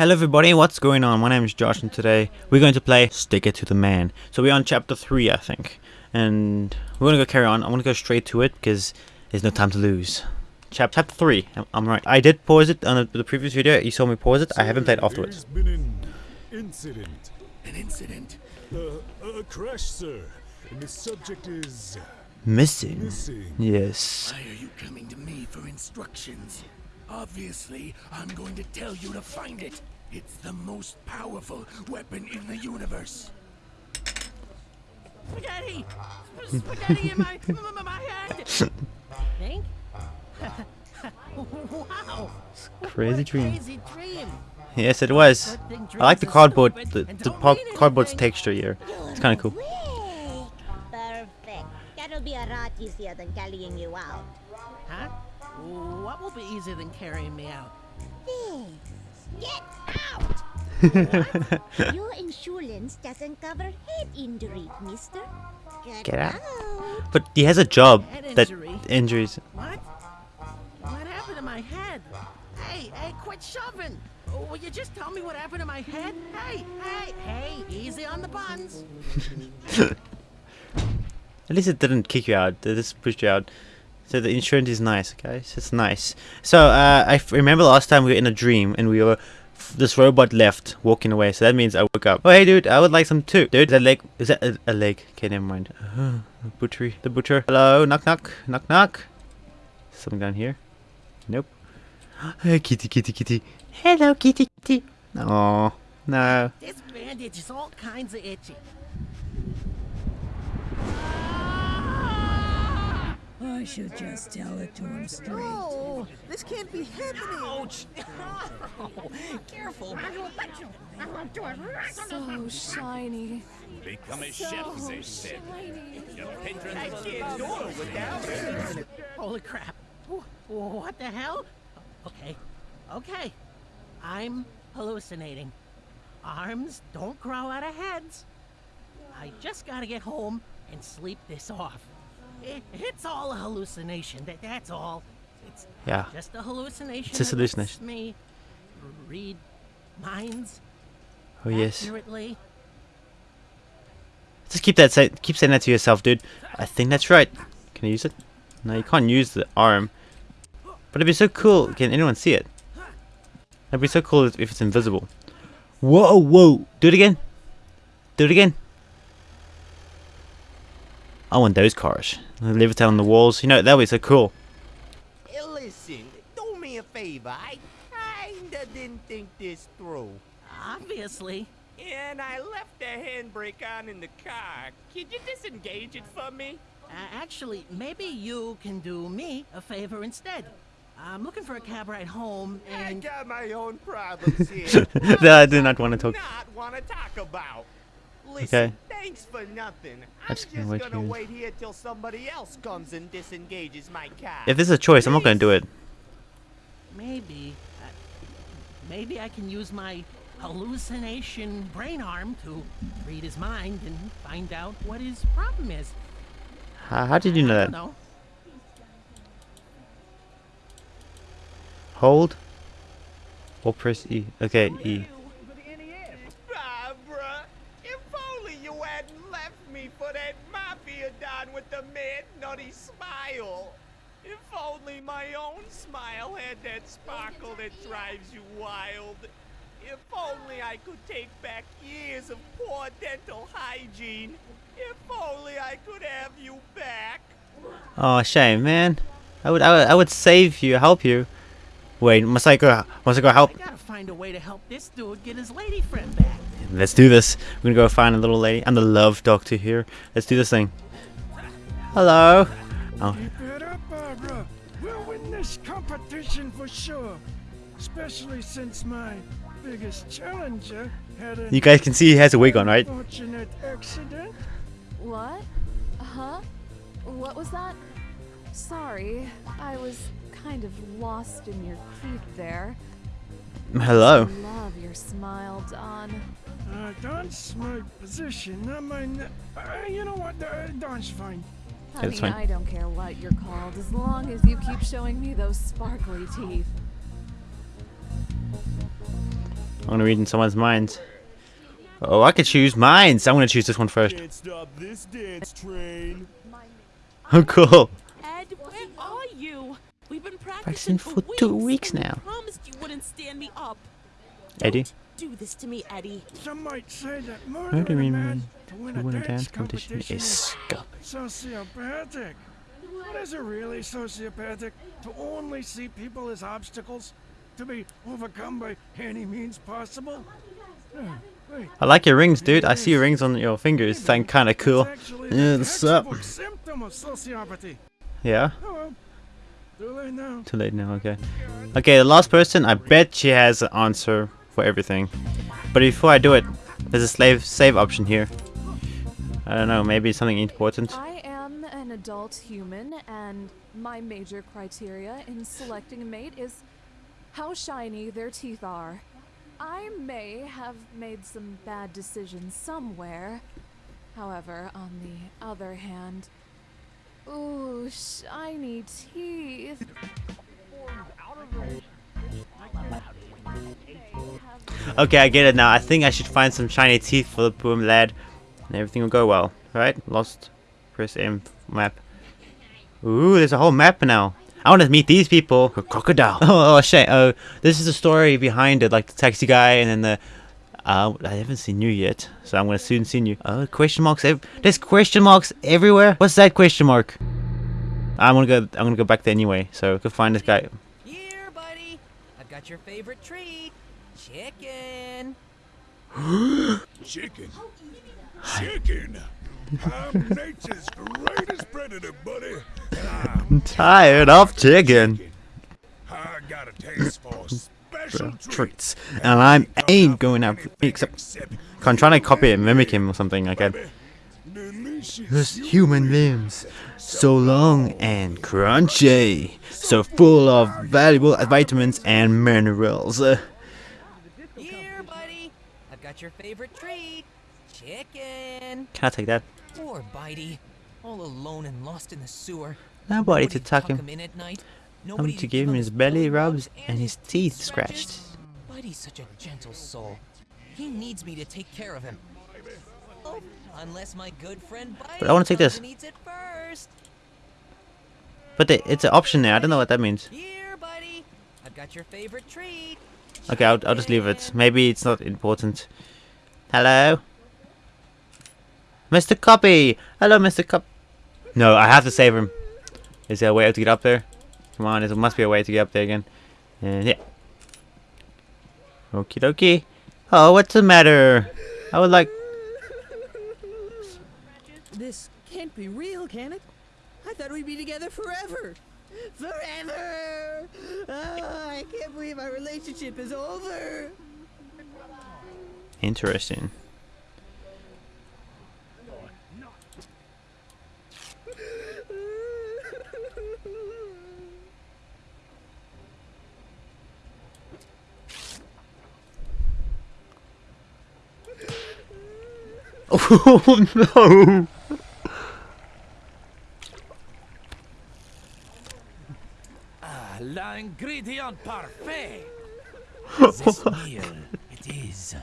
Hello everybody, what's going on? My name is Josh and today we're going to play Stick It to the Man. So we're on chapter 3 I think. And we're going to go carry on. I'm going to go straight to it because there's no time to lose. Chap chapter 3, I'm, I'm right. I did pause it on the, the previous video, you saw me pause it. I haven't played afterwards. Been an incident. An incident? Uh, a crash, sir. And the subject is Missing. missing. Yes. Why are you coming to me for instructions? Obviously, I'm going to tell you to find it. It's the most powerful weapon in the universe. Spaghetti! Spaghetti in my, my, my head! Think? wow! Crazy what a dream. Crazy dream! Yes it was. I like the cardboard, the, and the don't po- mean cardboard's texture here. It's kind of cool. Perfect. That'll be a lot easier than carrying you out. Huh? What will be easier than carrying me out? This. Get out! Your insurance doesn't cover head injury, mister. Get, Get out. But he has a job Head that injury? injuries. What? What happened to my head? Hey, hey, quit shoving! Will you just tell me what happened to my head? Hey, hey, hey, easy on the buns. At least it didn't kick you out. It just pushed you out. So the insurance is nice, guys. It's nice. So uh, I remember last time we were in a dream and we were this robot left walking away. So that means I woke up. Oh hey dude, I would like some too. Dude, is that leg? Is that a, a leg? Okay, never mind. Uh, butchery. The butcher. Hello, knock knock, knock knock. Something down here. Nope. Hey kitty kitty kitty. Hello kitty kitty. Oh no. This bandage is all kinds of itchy. I should just tell it to him straight. Oh, this can't be happening. Ouch! Careful. So shiny. Become a So chef, they said. shiny. Your patrons can't do it without Holy crap. What the hell? Okay, okay. I'm hallucinating. Arms don't grow out of heads. I just gotta get home and sleep this off. It, it's all a hallucination. That, that's all. It's Yeah. just a hallucination. It's just hallucination. me read minds Oh yes. accurately. Just keep that say keep saying that to yourself, dude. I think that's right. Can I use it? No, you can't use the arm. But it'd be so cool. Can anyone see it? It'd be so cool if it's invisible. Whoa, whoa! Do it again. Do it again. I want those cars. Levitate on the walls. You know that'd be so cool. Hey, listen, do me a favor. I kinda didn't think this through. Obviously. And I left the handbrake on in the car. Could you disengage it for me? Uh, actually, maybe you can do me a favor instead. I'm looking for a cab ride home, and... I got my own problems here. that I do not want to talk. Not want to talk about. Okay. Thanks for nothing. I'm just just gonna wait gonna here. wait here till somebody else comes and disengages my car. If there's a choice, I'm not gonna do it. maybe, uh, maybe I can use my hallucination brain arm to read his mind and find out what his problem is. How, how did you know I that? don't know. Hold. Or press E. Okay, E. Barbara, if only you hadn't left me for that mafia don with the mad smile. If only my own smile had that sparkle that drives you wild. If only I could take back years of poor dental hygiene. If only I could have you back. Oh, shame, man. I would, I would, I would save you, help you. Wait, must I go? Must I go help? I gotta find a way to help this dude get his lady friend back. Let's do this. We're gonna go find a little lady. I'm the love doctor here. Let's do this thing. Hello. Oh, Keep it up, Barbara. We'll win this competition for sure. Especially since my biggest challenger had an you guys can see he has a wig on, right? unfortunate accident. What? Huh? What was that? Sorry, I was kind of lost in your teeth there. Hello. Love your smile, Don. Uh, Don's my position. I mean, uh, you know what? Uh, Don's fine. I that's mean, fine. I don't care what you're called, as long as you keep showing me those sparkly teeth. I'm gonna read in someone's mind. Oh, I could choose minds. I'm gonna choose this one first. Can't stop this dance train. Oh, cool. Ed, where are you? We've been Practicing practicing, for two weeks and you now. promised you wouldn't stand me up. Eddie. Do this to me, Eddie. Some might say that Murdering murdering a man man to win to a win a dance dance competition competition is is scum. sociopathic. But is it really sociopathic to only see people as obstacles to be overcome by any means possible? Wait, I like your rings, dude. I see your rings on your fingers. It's like kind of cool. It's actually Yeah, what's up? symptom of sociopathy. Yeah. Oh. Too late now. Too late now. Okay. Okay, the last person. I bet she has an answer for everything. But before I do it, there's a slave save option here. I don't know. Maybe something important. I am an adult human, and my major criteria in selecting a mate is how shiny their teeth are. I may have made some bad decisions somewhere. However, on the other hand, ooh, shiny teeth. Okay, I get it now. I think I should find some shiny teeth for the boom lad, and everything will go well. Right? Lost. Press M map. Ooh, there's a whole map now. I want to meet these people. A crocodile. Oh, oh shit. Oh, this is the story behind it, like the taxi guy, and then the. Uh, I haven't seen you yet, so I'm gonna soon see you. Oh, question marks. Ev there's question marks everywhere. What's that question mark? I'm gonna go. I'm gonna go back there anyway. So go find this guy. Here, buddy. I've got your favorite treat. Chicken. Chicken? Chicken? I'm nature's greatest predator, buddy. And I'm tired of chicken. I got a taste for special treats. treats. And I ain't going out except I'm trying to copy and mimic him or something like that. Those human limbs, so long and crunchy, so full of valuable vitamins and minerals. Here, buddy. I've got your favorite treat. Chicken. can I take that? Poor Bitey. All alone and lost in the sewer. Nobody to tuck him. in at night. Nobody to give him his belly rubs and his teeth scratched. Bitey's such a gentle soul. He needs me to take care of him. Unless my good friend But I wanna take this. and it first. But it's an option now. I don't know what that means. Here, buddy. I've got your favorite treat. Okay, I'll, I'll just leave it. Maybe it's not important. Hello? Mr. Copy! Hello, Mr. Cop. No, I have to save him. Is there a way to get up there? Come on, there must be a way to get up there again. And yeah. Okie dokie. Oh, what's the matter? I would like. This can't be real, can it? I thought we'd be together forever. Forever! Oh, I can't believe our relationship is over. Interesting. Oh no! L'ingrédient parfait. this meal, it is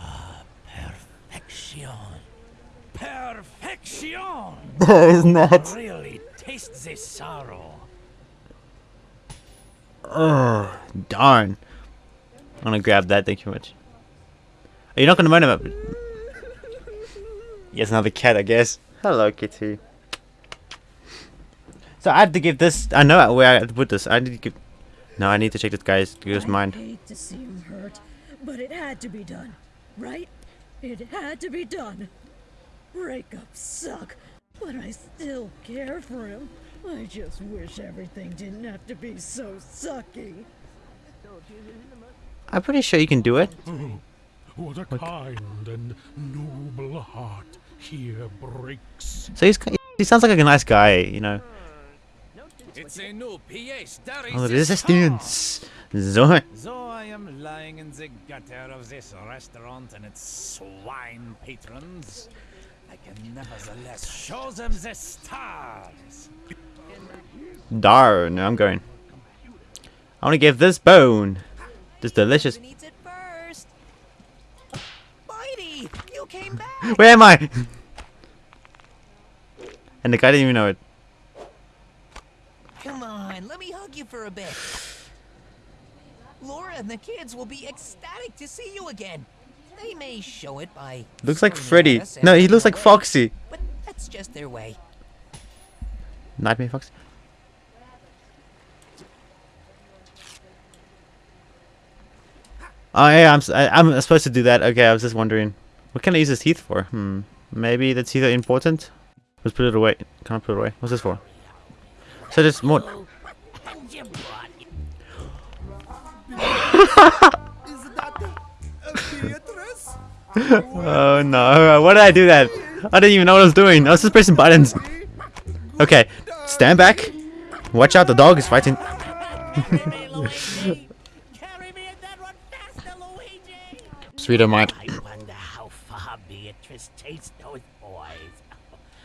ah, perfection. Perfection. That is not- Really taste this sorrow. Oh, darn. I'm gonna grab that, thank you much. Are you not gonna mind about Yes, another cat, I guess. Hello, kitty. So I had to give this. I know where I had to put this. I need to give. No, I need to check this guy's guy's mind. hate to see him hurt, but it had to be done, right? It had to be done. Breakups suck, but I still care for him. I just wish everything didn't have to be so sucky. I'm pretty sure you can do it. Oh, what a kind and noble heart here breaks. So he's he sounds like a nice guy, you know. It's a new PH. Resistance. So. so I am lying in the gutter of this restaurant and its swine patrons. I can nevertheless show them the stars. Darn, I'm going. I want to give this bone. This delicious. Mighty, Where am I? and the guy didn't even know it. Let me hug you for a bit. Laura and the kids will be ecstatic to see you again. They may show it by Looks like Freddy. at us as No, he looks like Foxy. But that's just their way. Nightmare Foxy. Oh yeah, I'm I, am i am supposed to do that. Okay, I was just wondering, what can I use his teeth for? Hmm, maybe the teeth are important. Let's put it away. Can I put it away? What's this for? So there's more. Oh no! Why did I do that? I didn't even know what I was doing. I was just pressing buttons. Okay, stand back. Watch out! The dog is fighting. Sweeter mind. I wonder how far Beatrice chased those boys.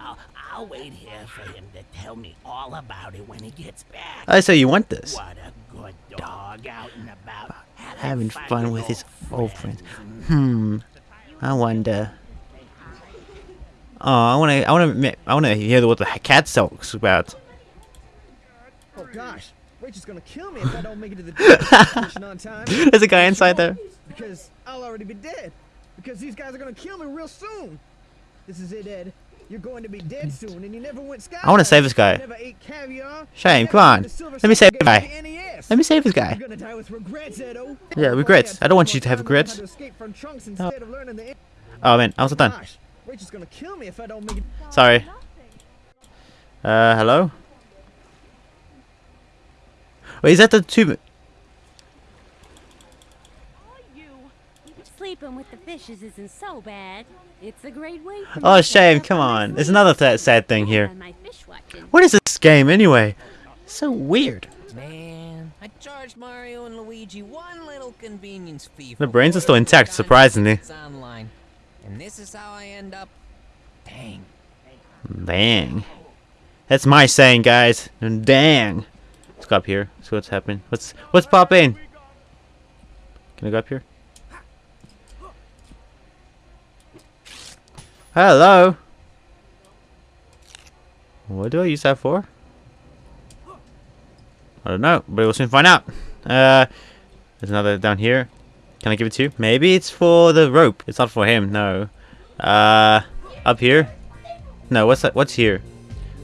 I'll, I'll wait here for him to tell me all about it when he gets back. I say you want this. What a good dog out and about. Having fun with his old friends. Hmm. I wonder. Oh, I want to. I want to. I want to hear what the cat talks about. Oh gosh, Rachel's gonna kill me if I don't make it to the competition on time. There's a guy inside there. Because I'll already be dead. Because these guys are gonna kill me real soon. This is it, Ed. You're going to be dead soon, and you never went. I wanna save this guy. Never ate caviar. Shame, come on. had a silver Let me save certificate guy. for the NES. Let me save this guy. You're gonna die with regrets, Yeah, regrets. I don't want you to have regrets. To escape from trunks instead of learning the. Oh man, I was done. Gosh, gonna kill me if I don't make it. Sorry. Uh, hello. Wait, is that the two? Sleeping with the fishes isn't so bad. It's a great way Oh, shame. Come on. There's another th sad thing here. on my fish watching. What is this game anyway? So weird. Man, I charged Mario and Luigi one little convenience fee. The brains are still intact, surprisingly. Online, and this is how I end up. Dang. Dang. That's my saying, guys. Dang. Let's go up here. See what's happening. What's what's popping? Can I go up here? Hello. What do I use that for? I don't know, but we'll soon find out. Uh, there's another down here. Can I give it to you? Maybe it's for the rope. It's not for him. No. Uh, up here. No. What's that? What's here?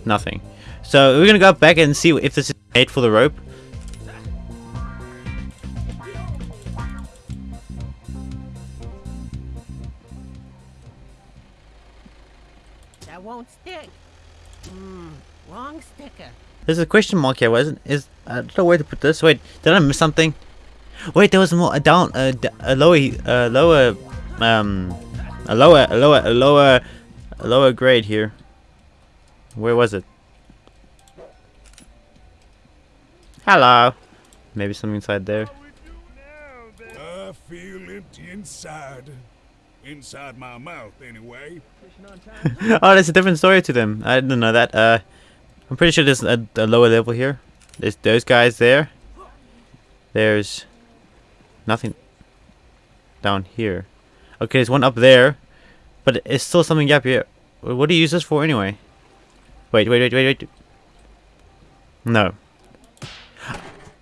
Nothing. So we're gonna go back and see if this is made for the rope. Wrong sticker. There's a question mark here, wasn't? Is I don't know where to put this. Wait, did I miss something? Wait, there was more a down, a, d- a lower, a lower, um, a lower, a lower, a lower, a lower grade here. Where was it? Hello. Maybe something inside there. I feel empty inside. Inside my mouth, anyway. oh, there's a different story to them. I didn't know that. Uh, I'm pretty sure there's a, a lower level here. There's those guys there. There's nothing down here. Okay, there's one up there, but it's still something up here. What do you use this for anyway? Wait, wait, wait, wait, wait. No.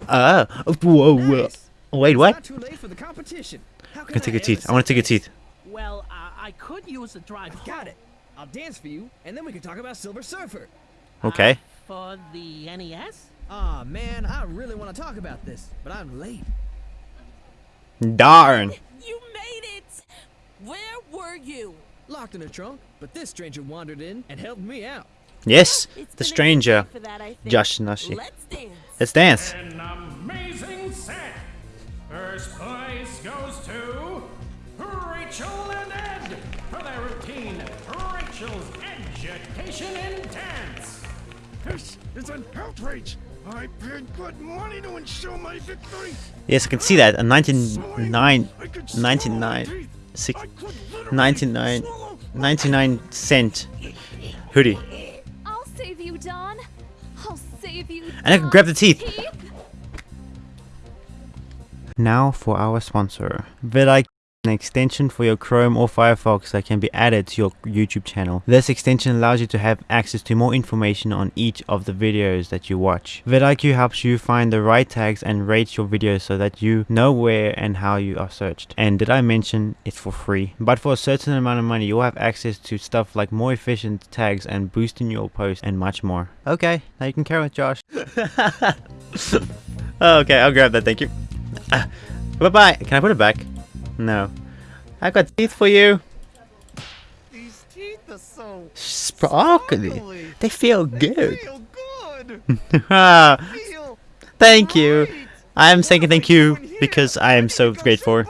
Ah, oh, whoa, whoa. Wait, It's what? not too late for the competition. How I'm can gonna take I your teeth. I want to take your teeth. Well, uh, I could use a drive. Got it. I'll dance for you, and then we can talk about Silver Surfer. Okay. Uh, for the NES? Aw, man, I really want to talk about this, but I'm late. Darn. You made it! Where were you? Locked in a trunk, but this stranger wandered in and helped me out. Yes, It's the been a good stranger, for that, I think. Josh Nashi. Let's dance. Let's dance. An amazing set. First place goes to Rachel and Ed for their routine Rachel's Education in Dance. This is an outrage. I paid good money to ensure my victory. Yes, I can see that. A 99, 99, six, 99, 99 cent hoodie. I'll save you, Don. I'll save you. And I can grab the teeth. Teeth? Now for our sponsor, vidIQ an extension for your Chrome or Firefox that can be added to your YouTube channel. This extension allows you to have access to more information on each of the videos that you watch. vidIQ helps you find the right tags and rate your videos so that you know where and how you are searched. And did I mention it's for free? But for a certain amount of money you'll have access to stuff like more efficient tags and boosting your post and much more. Okay, now you can carry with Josh. okay, I'll grab that, thank you. Uh, bye bye. Can I put it back? No. I got teeth for you. These teeth are so Sparkly. They feel good. feel good. Thank you. I am saying thank you because I am so grateful.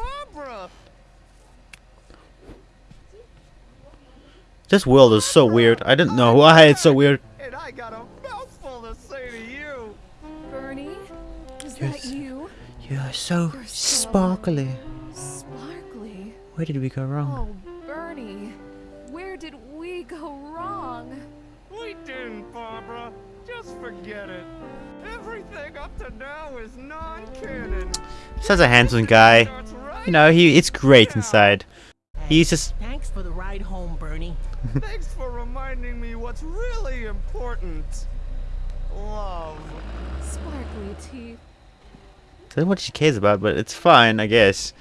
This world is so weird. I didn't know why it's so weird. And I got a mouthful to say to you. Bernie, is that you? You are so You're so sparkly. Sparkly. Where did we go wrong? Oh, Bernie, where did we go wrong? We didn't, Barbara. Just forget it. Everything up to now is non-canon. Such a handsome guy. You know, he it's great inside. He's just Thanks for the ride home, Bernie. Thanks for reminding me what's really important. Love. Sparkly teeth. I don't know what she cares about, but it's fine, I guess.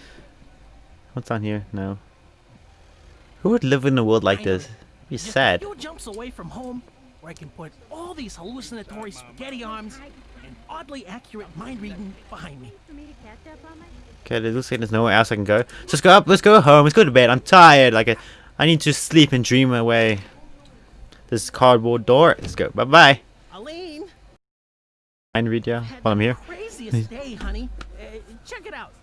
What's on here? No. Who would live in a world like this? Be sad. A jumps away from home, where I can put all these hallucinatory spaghetti arms and oddly accurate mind reading behind me. Okay, it looks like there's nowhere else I can go. So let's go up, let's go home, let's go to bed. I'm tired. Like, I, I need to sleep and dream away. This cardboard door. Let's go. Bye bye. Aline, Mind read ya while I'm here. craziest day, honey. Uh, check it out.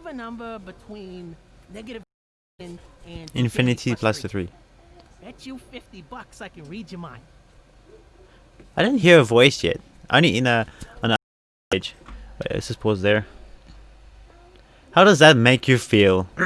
Of a number between negative and, Infinity plus the three. Bet you 50 bucks I can read your mind. I didn't hear a voice yet. Only in a on a page. Wait, let's just pause there. How does that make you feel?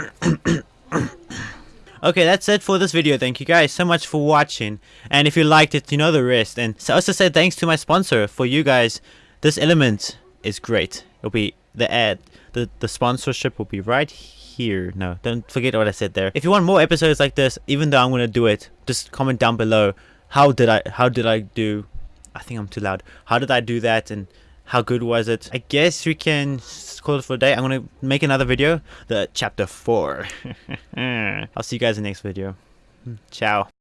okay, that's it for this video. Thank you guys so much for watching. And if you liked it, you know the rest. And so also say thanks to my sponsor for you guys. This element is great. It'll be the ad. The the sponsorship will be right here. No, don't forget what I said there. If you want more episodes like this, even though I'm gonna do it, just comment down below. How did I how did I do I think I'm too loud. How did I do that and how good was it? I guess we can call it for a day. I'm gonna make another video, the chapter four. I'll see you guys in the next video. Hmm, ciao.